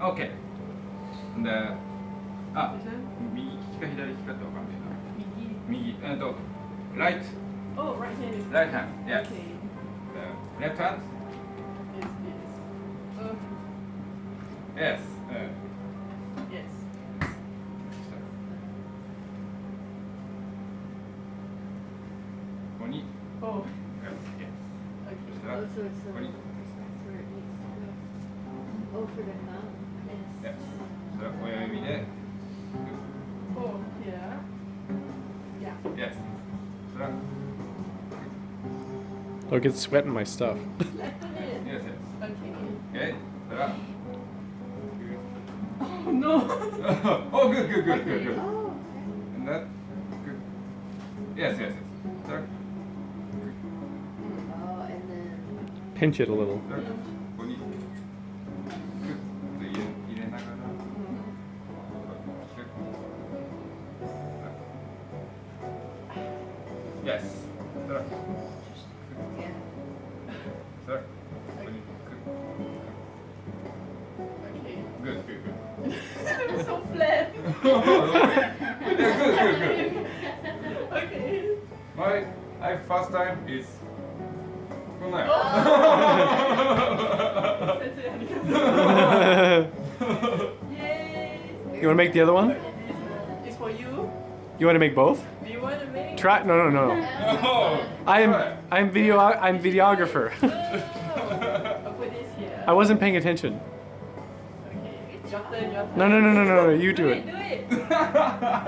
OK であ?右利きか左利きかってわかんないな.右えっと right Oh, right hand right hand yes Okay. the left hand Is this? Uh, yes うん yes. ここに Oh, yes Oh, it's ここに. Oh, for the thumb. Oh, Look, it's sweating my stuff. yes, yes. Okay. Okay. Oh no. oh, good, good, good, okay. good, good. Oh. And that. Good. Yes, yes, yes. There. Oh, and then. Pinch it a little. There. Yes. Sir. Yeah. Sir. Okay. Good, good, good. So flat. good, good, good, good. okay. My, my first time is Kunai. Oh. you want to make the other one? It's for you. You want to make both? Do you want to make? Try. No, no, no. no. I am. I'm video. I'm videographer. Oh, I'll put this here. I wasn't paying attention. Okay. Your turn, your. No, no, no, no, no, no. You do do it. it. Do it.